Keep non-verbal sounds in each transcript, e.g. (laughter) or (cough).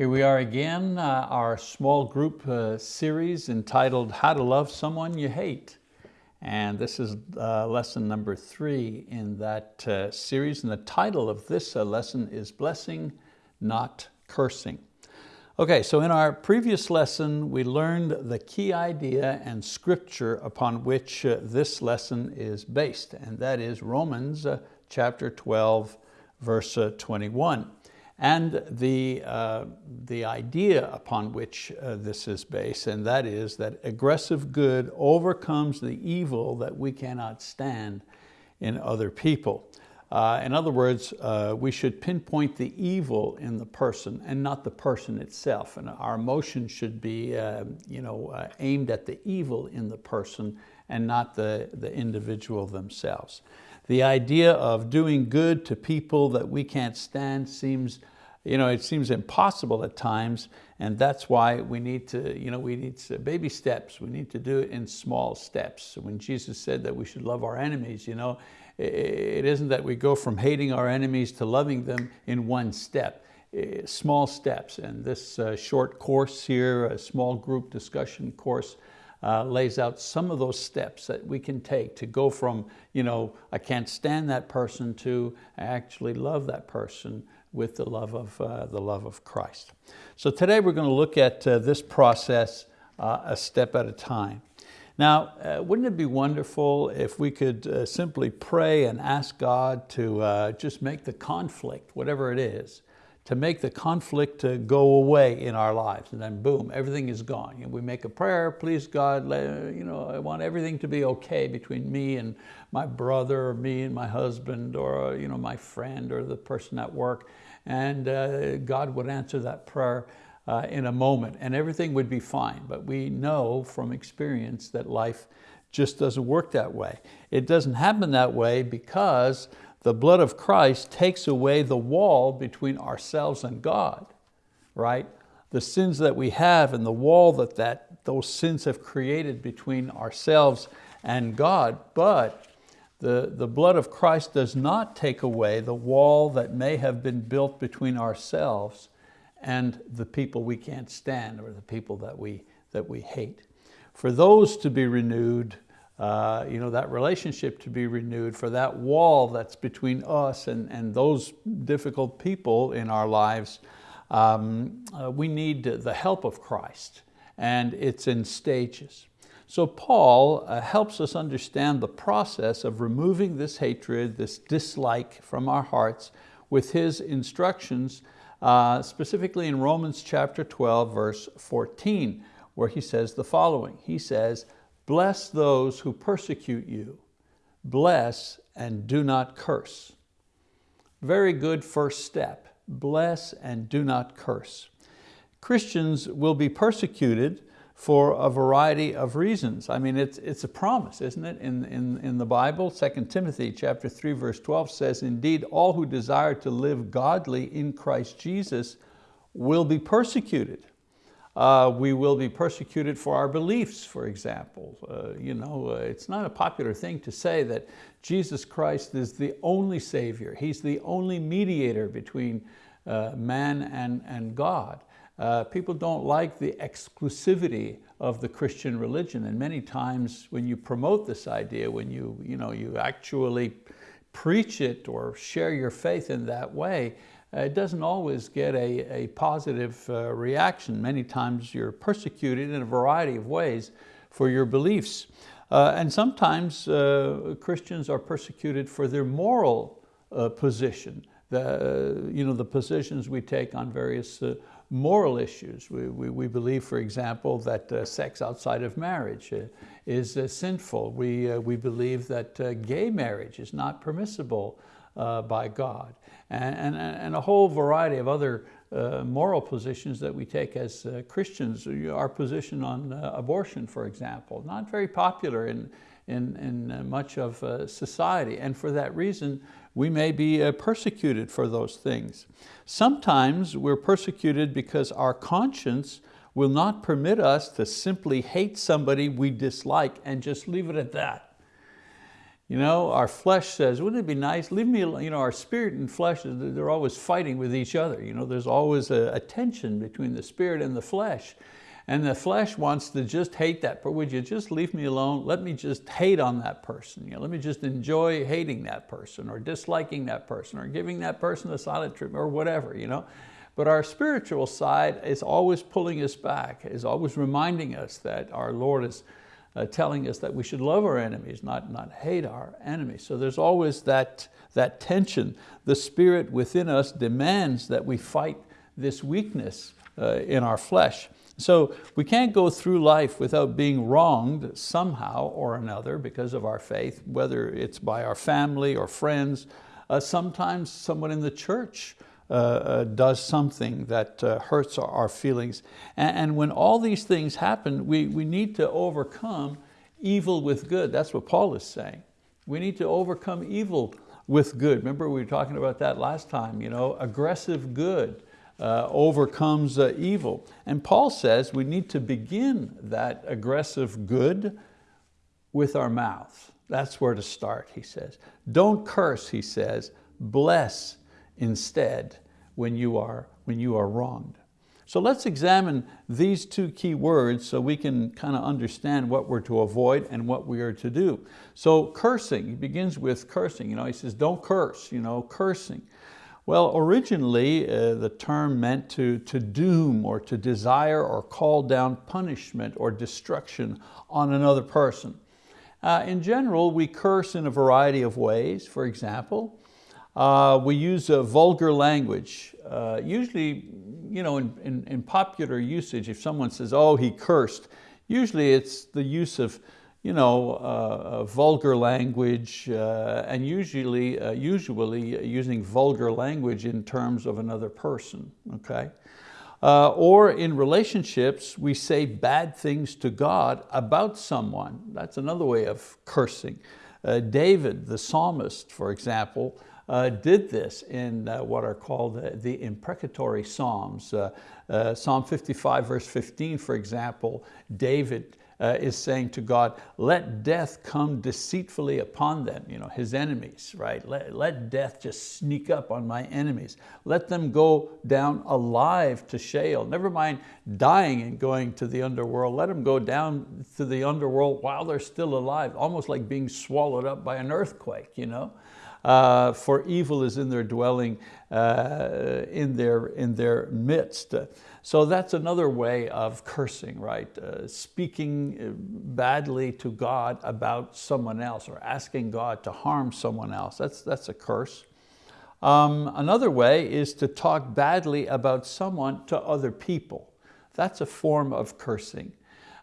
Here we are again, uh, our small group uh, series entitled How to Love Someone You Hate. And this is uh, lesson number three in that uh, series. And the title of this uh, lesson is Blessing, Not Cursing. Okay, so in our previous lesson, we learned the key idea and scripture upon which uh, this lesson is based, and that is Romans chapter 12, verse 21 and the, uh, the idea upon which uh, this is based, and that is that aggressive good overcomes the evil that we cannot stand in other people. Uh, in other words, uh, we should pinpoint the evil in the person and not the person itself. And our emotion should be uh, you know, uh, aimed at the evil in the person and not the, the individual themselves. The idea of doing good to people that we can't stand seems you know, it seems impossible at times, and that's why we need to, you know, we need baby steps. We need to do it in small steps. When Jesus said that we should love our enemies, you know, it isn't that we go from hating our enemies to loving them in one step. Small steps, and this uh, short course here, a small group discussion course, uh, lays out some of those steps that we can take to go from, you know, I can't stand that person to I actually love that person with the love of, uh, the love of Christ. So today we're going to look at uh, this process uh, a step at a time. Now, uh, wouldn't it be wonderful if we could uh, simply pray and ask God to just make the conflict, whatever it is, to make the conflict go away in our lives and then boom, everything is gone. And we make a prayer, please God, you know, I want everything to be okay between me and my brother or me and my husband or you know, my friend or the person at work and uh, God would answer that prayer uh, in a moment and everything would be fine. But we know from experience that life just doesn't work that way. It doesn't happen that way because the blood of Christ takes away the wall between ourselves and God, right? The sins that we have and the wall that, that those sins have created between ourselves and God, but the, the blood of Christ does not take away the wall that may have been built between ourselves and the people we can't stand or the people that we, that we hate. For those to be renewed, uh, you know, that relationship to be renewed, for that wall that's between us and, and those difficult people in our lives, um, uh, we need the help of Christ and it's in stages. So Paul uh, helps us understand the process of removing this hatred, this dislike from our hearts with his instructions, uh, specifically in Romans chapter 12, verse 14, where he says the following. He says, bless those who persecute you, bless and do not curse. Very good first step, bless and do not curse. Christians will be persecuted for a variety of reasons. I mean, it's, it's a promise, isn't it, in, in, in the Bible? 2 Timothy chapter 3, verse 12 says, Indeed, all who desire to live godly in Christ Jesus will be persecuted. Uh, we will be persecuted for our beliefs, for example. Uh, you know, uh, it's not a popular thing to say that Jesus Christ is the only Savior. He's the only mediator between uh, man and, and God. Uh, people don't like the exclusivity of the Christian religion. And many times when you promote this idea, when you, you, know, you actually preach it or share your faith in that way, it doesn't always get a, a positive uh, reaction. Many times you're persecuted in a variety of ways for your beliefs. Uh, and sometimes uh, Christians are persecuted for their moral uh, position, the, you know, the positions we take on various moral issues. We, we, we, believe, for example, that uh, sex outside of marriage uh, is uh, sinful. We, uh, we believe that uh, gay marriage is not permissible uh, by God. And, and, and, a whole variety of other uh, moral positions that we take as uh, Christians. Our position on uh, abortion, for example, not very popular in, in, in much of society. And for that reason, we may be uh, persecuted for those things. Sometimes we're persecuted because our conscience will not permit us to simply hate somebody we dislike and just leave it at that. You know, our flesh says, wouldn't it be nice? Leave me alone. You know, our spirit and flesh, they're always fighting with each other. You know, there's always a, a tension between the spirit and the flesh. And the flesh wants to just hate that, but would you just leave me alone? Let me just hate on that person. You know, let me just enjoy hating that person or disliking that person or giving that person a silent treatment or whatever. You know? But our spiritual side is always pulling us back, is always reminding us that our Lord is uh, telling us that we should love our enemies, not, not hate our enemies. So there's always that, that tension. The spirit within us demands that we fight this weakness uh, in our flesh. So we can't go through life without being wronged somehow or another because of our faith, whether it's by our family or friends. Uh, sometimes someone in the church uh, uh, does something that uh, hurts our, feelings. And, and, when all these things happen, we, we need to overcome evil with good. That's what Paul is saying. We need to overcome evil with good. Remember we were talking about that last time, you know, aggressive good uh, overcomes uh, evil. And Paul says we need to begin that aggressive good with our mouth. That's where to start, he says. Don't curse, he says, bless instead when you are, when you are wronged. So let's examine these two key words so we can kind of understand what we're to avoid and what we are to do. So cursing, he begins with cursing. You know, he says, don't curse, you know, cursing. Well, originally uh, the term meant to, to doom or to desire or call down punishment or destruction on another person. Uh, in general, we curse in a variety of ways. For example, uh, we use a vulgar language. Uh, usually, you know, in, in, in, popular usage, if someone says, oh, he cursed, usually it's the use of you know, uh, vulgar language uh, and usually, uh, usually using vulgar language in terms of another person, okay? Uh, or in relationships, we say bad things to God about someone. That's another way of cursing. David, the psalmist, for example, uh, did this in uh, what are called the, the imprecatory Psalms. Uh, uh Psalm 55 verse 15, for example, David uh, is saying to God, let death come deceitfully upon them, you know, his enemies, right? Let, let death just sneak up on my enemies. Let them go down alive to Sheol. Never mind dying and going to the underworld. Let them go down to the underworld while they're still alive, almost like being swallowed up by an earthquake, you know? Uh, for evil is in their dwelling, uh, in, their, in their midst. So that's another way of cursing, right? Uh, speaking uh, badly to God about someone else or asking God to harm someone else. That's, that's a curse. Um, another way is to talk badly about someone to other people. That's a form of cursing.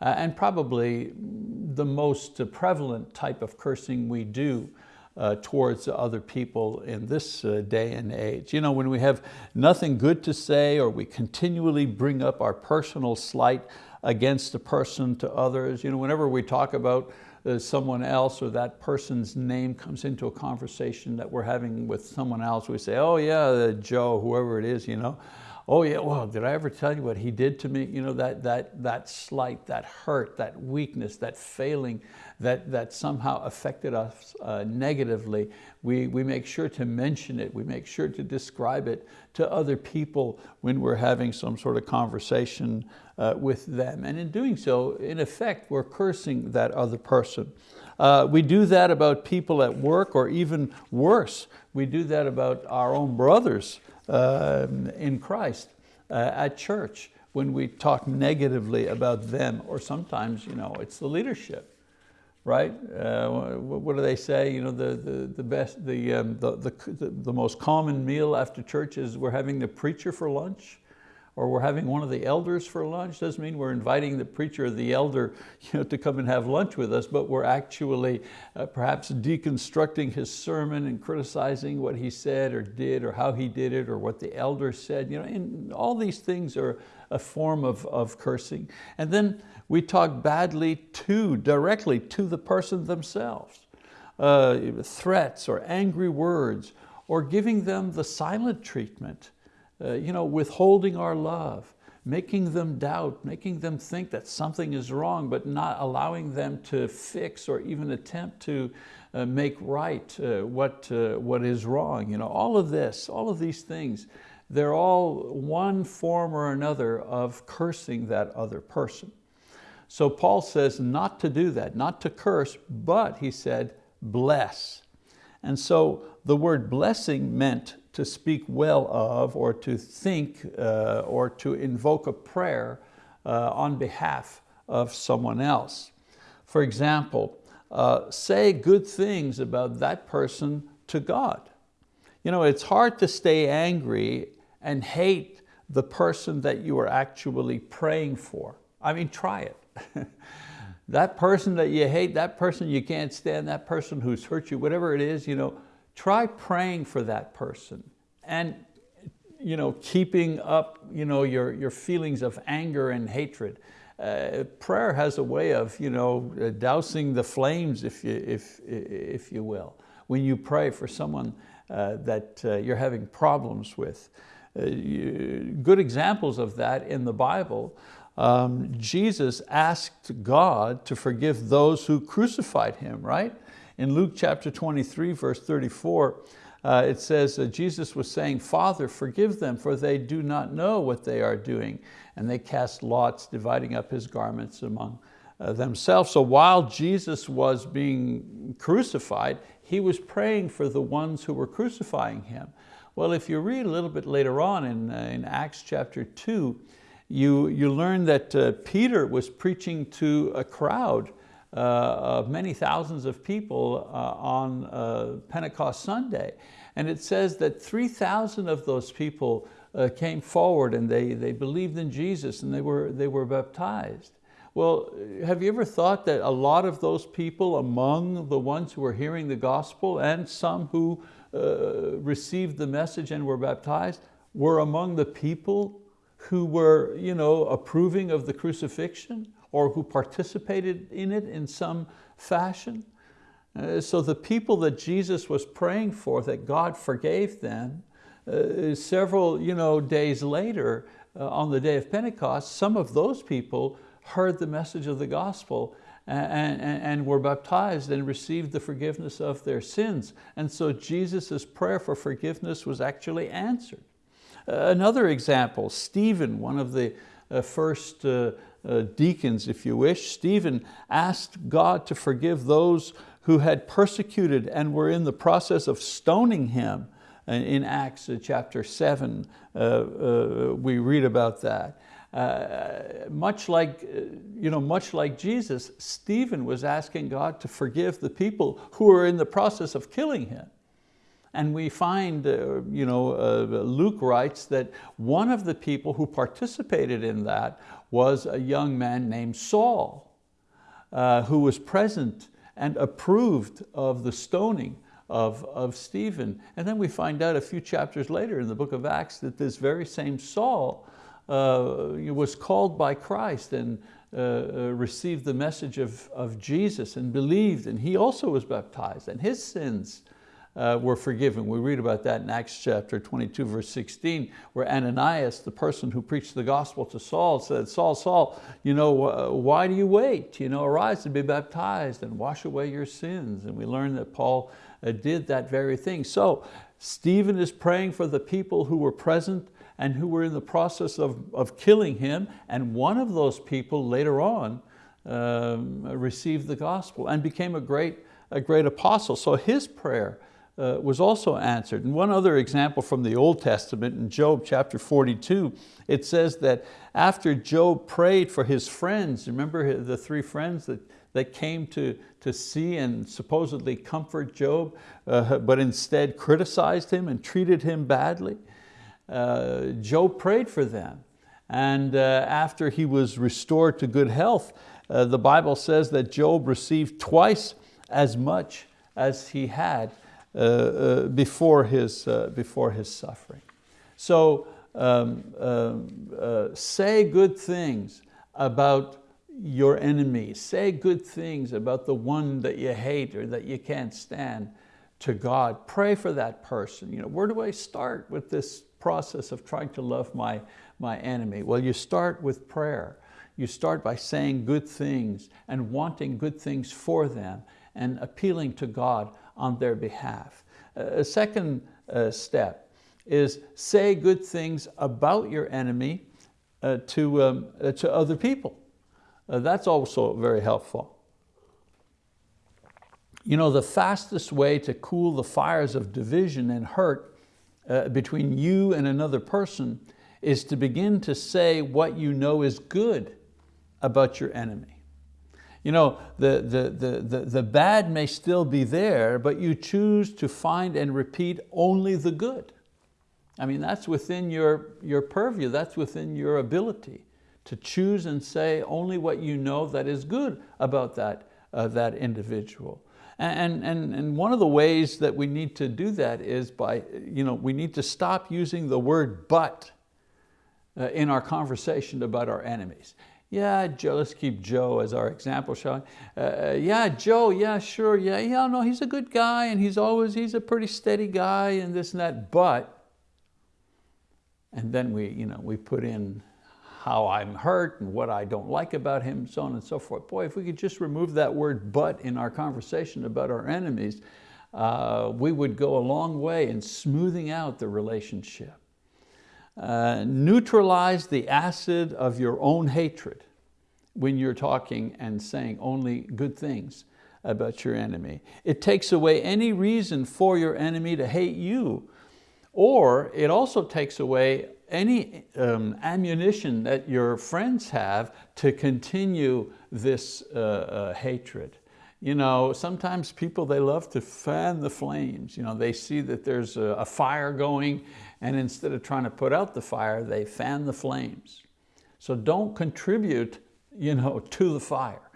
Uh, and probably the most prevalent type of cursing we do uh, towards other people in this uh, day and age. You know, when we have nothing good to say or we continually bring up our personal slight against a person to others, you know, whenever we talk about uh, someone else or that person's name comes into a conversation that we're having with someone else, we say, oh yeah, Joe, whoever it is, you know, oh yeah, well, did I ever tell you what he did to me? You know, that, that, that slight, that hurt, that weakness, that failing that, that somehow affected us uh, negatively, we, we make sure to mention it, we make sure to describe it to other people when we're having some sort of conversation uh, with them. And in doing so, in effect, we're cursing that other person. Uh, we do that about people at work or even worse, we do that about our own brothers uh, in Christ uh, at church when we talk negatively about them or sometimes you know, it's the leadership right? Uh, what do they say? You know, the, the, the best, the, um, the, the, the most common meal after church is we're having the preacher for lunch or we're having one of the elders for lunch. Doesn't mean we're inviting the preacher or the elder (laughs) you know, to come and have lunch with us, but we're actually uh, perhaps deconstructing his sermon and criticizing what he said or did or how he did it or what the elder said. You know, and all these things are a form of, of cursing. And then we talk badly to, directly to the person themselves. Uh, threats or angry words or giving them the silent treatment uh, you know, withholding our love, making them doubt, making them think that something is wrong, but not allowing them to fix or even attempt to uh, make right uh, what, uh, what is wrong. You know, all of this, all of these things, they're all one form or another of cursing that other person. So Paul says not to do that, not to curse, but he said, bless. And so the word blessing meant to speak well of or to think uh, or to invoke a prayer uh, on behalf of someone else. For example, uh, say good things about that person to God. You know, it's hard to stay angry and hate the person that you are actually praying for. I mean, try it. (laughs) that person that you hate, that person you can't stand, that person who's hurt you, whatever it is, you know, try praying for that person and you know, keeping up you know, your, your feelings of anger and hatred. Uh, prayer has a way of you know, dousing the flames, if you, if, if you will, when you pray for someone uh, that uh, you're having problems with. Uh, you, good examples of that in the Bible, um, Jesus asked God to forgive those who crucified Him, right? In Luke chapter 23, verse 34, uh, it says uh, Jesus was saying, Father, forgive them, for they do not know what they are doing. And they cast lots, dividing up his garments among uh, themselves. So while Jesus was being crucified, he was praying for the ones who were crucifying him. Well, if you read a little bit later on in, uh, in Acts chapter two, you, you learn that uh, Peter was preaching to a crowd of many thousands of people uh, on uh, Pentecost Sunday. And it says that 3,000 of those people uh, came forward and they, they believed in Jesus and they were, they were baptized. Well, have you ever thought that a lot of those people among the ones who were hearing the gospel and some who uh, received the message and were baptized were among the people who were you know, approving of the crucifixion or who participated in it in some fashion? Uh, so the people that Jesus was praying for, that God forgave them, uh, several you know, days later, uh, on the day of Pentecost, some of those people heard the message of the gospel and, and, and, were baptized and received the forgiveness of their sins. And so Jesus' prayer for forgiveness was actually answered. Uh, another example, Stephen, one of the first uh, uh, deacons, if you wish, Stephen asked God to forgive those who had persecuted and were in the process of stoning him. In Acts chapter seven, we read about that. Uh, much, like, uh, you know, much like Jesus, Stephen was asking God to forgive the people who were in the process of killing him. And we find, uh, you know, uh, Luke writes that one of the people who participated in that was a young man named Saul, uh, who was present and approved of the stoning of, of Stephen. And then we find out a few chapters later in the book of Acts that this very same Saul uh, was called by Christ and uh, uh, received the message of, of Jesus and believed, and he also was baptized, and his sins uh, were forgiven. We read about that in Acts chapter 22, verse 16, where Ananias, the person who preached the gospel to Saul, said, Saul, Saul, you know, uh, why do you wait? You know, arise and be baptized and wash away your sins. And we learn that Paul uh, did that very thing. So Stephen is praying for the people who were present and who were in the process of, of killing him. And one of those people later on um, received the gospel and became a great, a great apostle. So his prayer uh, was also answered. And one other example from the Old Testament in Job chapter 42, it says that after Job prayed for his friends, remember the three friends that, that came to, to see and supposedly comfort Job, uh, but instead criticized him and treated him badly? Uh, Job prayed for them. And uh, after he was restored to good health, uh, the Bible says that Job received twice as much as he had before, his, uh, before his suffering. So um, um say good things about your enemy. Say good things about the one that you hate or that you can't stand to God. Pray for that person. You know, where do I start with this process of trying to love my, my enemy? Well, you start with prayer. You start by saying good things and wanting good things for them and appealing to God on their behalf. A second uh, step is say good things about your enemy uh, to, um, uh, to other people. That's also very helpful. You know, the fastest way to cool the fires of division and hurt uh, between you and another person is to begin to say what you know is good about your enemy. You know, the, the, the, the, bad may still be there, but you choose to find and repeat only the good. I mean, that's within your, your purview, that's within your ability to choose and say only what you know that is good about that, uh, that individual. And, and, and one of the ways that we need to do that is by, you know, we need to stop using the word but uh, in our conversation about our enemies. Yeah, Joe, let's keep Joe as our example, shall we? Uh, uh, yeah, Joe, yeah, sure, yeah, yeah, no, he's a good guy and he's always, he's a pretty steady guy and this and that, but, and then we, you know, we put in how I'm hurt and what I don't like about him, so on and so forth. Boy, if we could just remove that word but in our conversation about our enemies, uh, we would go a long way in smoothing out the relationship. Uh, neutralize the acid of your own hatred when you're talking and saying only good things about your enemy. It takes away any reason for your enemy to hate you, or it also takes away any um, ammunition that your friends have to continue this uh, uh, hatred. You know, sometimes people, they love to fan the flames. You know, they see that there's a, a fire going and instead of trying to put out the fire, they fan the flames. So don't contribute you know, (laughs) to the fire.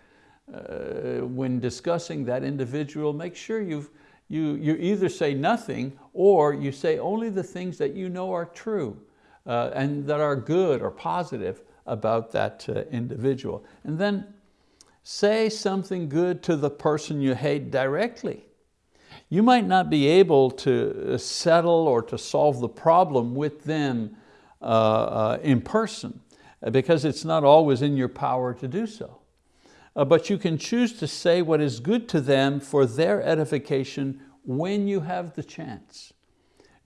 Uh, when discussing that individual, make sure you've, you, you either say nothing or you say only the things that you know are true uh, and that are good or positive about that uh, individual. And then say something good to the person you hate directly. You might not be able to uh, settle or to solve the problem with them uh, uh, in person uh, because it's not always in your power to do so. Uh, but you can choose to say what is good to them for their edification when you have the chance.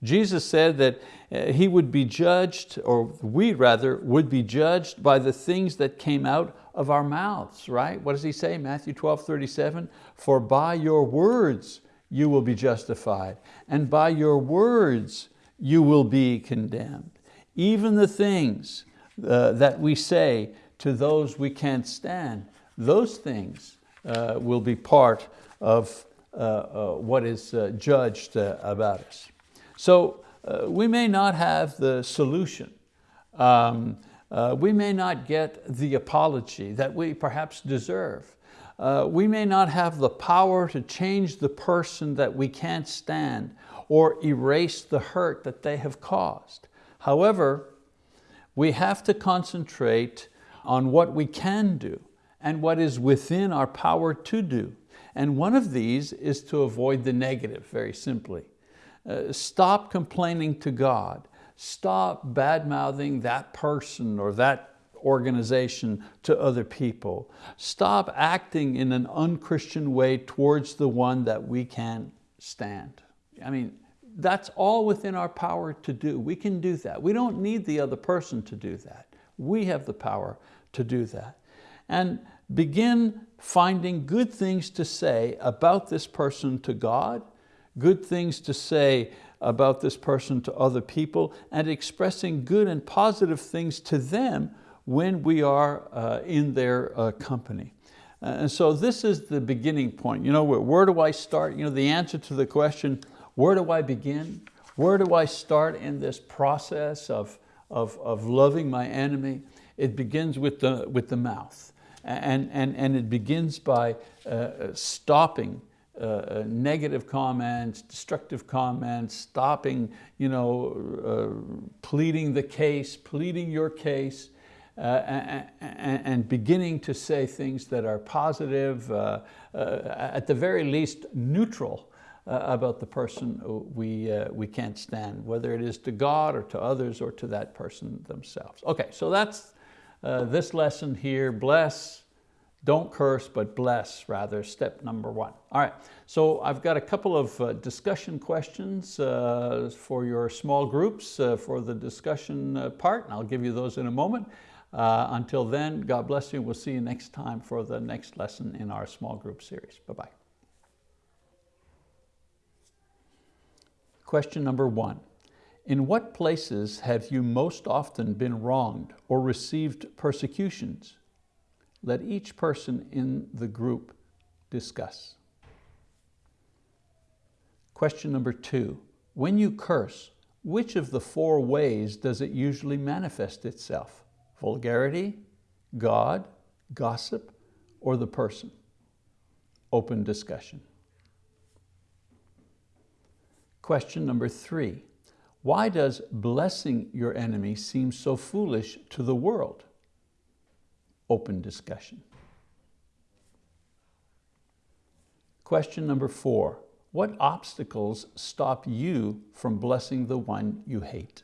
Jesus said that uh, he would be judged, or we rather, would be judged by the things that came out of our mouths, right? What does he say, Matthew 12, 37? For by your words you will be justified, and by your words you will be condemned. Even the things uh, that we say to those we can't stand, those things uh, will be part of uh, uh what is uh, judged uh, about us. So we may not have the solution. Um, we may not get the apology that we perhaps deserve. Uh, we may not have the power to change the person that we can't stand or erase the hurt that they have caused. However, we have to concentrate on what we can do and what is within our power to do. And one of these is to avoid the negative, very simply. Uh, stop complaining to God. Stop bad-mouthing that person or that organization to other people. Stop acting in an unchristian way towards the one that we can't stand. I mean, that's all within our power to do. We can do that. We don't need the other person to do that. We have the power to do that. And begin finding good things to say about this person to God, good things to say about this person to other people, and expressing good and positive things to them when we are uh, in their uh, company. Uh, and so this is the beginning point. You know, where, do I start? You know, the answer to the question, where do I begin? Where do I start in this process of, of, of loving my enemy? It begins with the, with the mouth. And, and, and it begins by uh, stopping uh, uh, negative comments, destructive comments, stopping, you know, uh, pleading the case, pleading your case, uh, and, and, beginning to say things that are positive, uh, at the very least neutral about the person we, we can't stand, whether it is to God or to others or to that person themselves. Okay, so that's this lesson here, bless, don't curse, but bless rather, step number one. All right, so I've got a couple of uh, discussion questions uh, for your small groups uh, for the discussion uh, part, and I'll give you those in a moment. Uh, until then, God bless you. We'll see you next time for the next lesson in our small group series. Bye-bye. Question number one. In what places have you most often been wronged or received persecutions? Let each person in the group discuss. Question number two. When you curse, which of the four ways does it usually manifest itself? Vulgarity, God, gossip, or the person? Open discussion. Question number three, why does blessing your enemy seem so foolish to the world? Open discussion. Question number four, what obstacles stop you from blessing the one you hate?